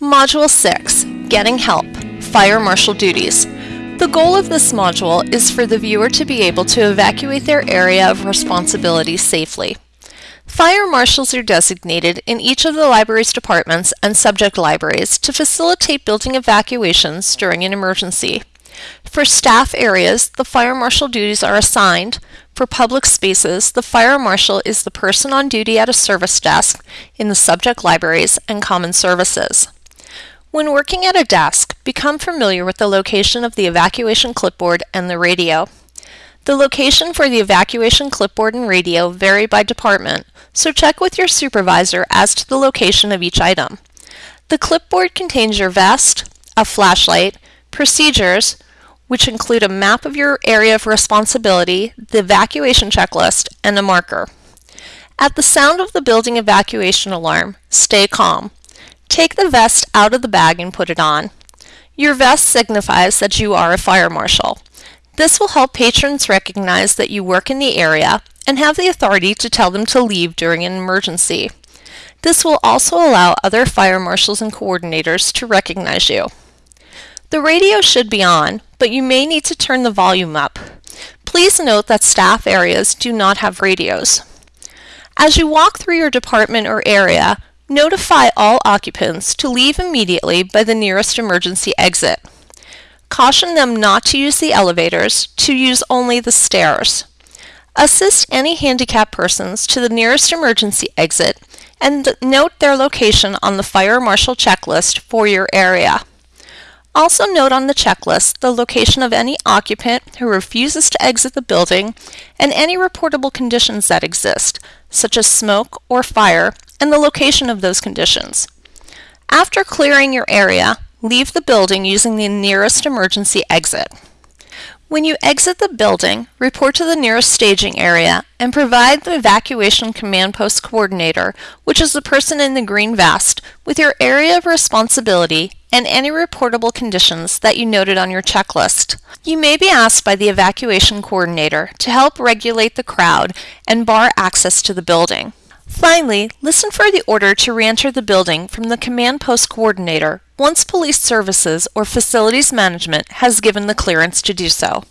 Module 6 Getting Help Fire Marshal Duties. The goal of this module is for the viewer to be able to evacuate their area of responsibility safely. Fire marshals are designated in each of the library's departments and subject libraries to facilitate building evacuations during an emergency. For staff areas, the fire marshal duties are assigned. For public spaces, the fire marshal is the person on duty at a service desk in the subject libraries and common services. When working at a desk, become familiar with the location of the evacuation clipboard and the radio. The location for the evacuation clipboard and radio vary by department, so check with your supervisor as to the location of each item. The clipboard contains your vest, a flashlight, procedures, which include a map of your area of responsibility, the evacuation checklist, and a marker. At the sound of the building evacuation alarm, stay calm. Take the vest out of the bag and put it on. Your vest signifies that you are a fire marshal. This will help patrons recognize that you work in the area and have the authority to tell them to leave during an emergency. This will also allow other fire marshals and coordinators to recognize you. The radio should be on, but you may need to turn the volume up. Please note that staff areas do not have radios. As you walk through your department or area, Notify all occupants to leave immediately by the nearest emergency exit. Caution them not to use the elevators, to use only the stairs. Assist any handicapped persons to the nearest emergency exit and note their location on the fire marshal checklist for your area. Also note on the checklist the location of any occupant who refuses to exit the building and any reportable conditions that exist, such as smoke or fire, and the location of those conditions. After clearing your area, leave the building using the nearest emergency exit. When you exit the building, report to the nearest staging area and provide the evacuation command post coordinator, which is the person in the green vest, with your area of responsibility and any reportable conditions that you noted on your checklist. You may be asked by the evacuation coordinator to help regulate the crowd and bar access to the building. Finally, listen for the order to re-enter the building from the command post coordinator once police services or facilities management has given the clearance to do so.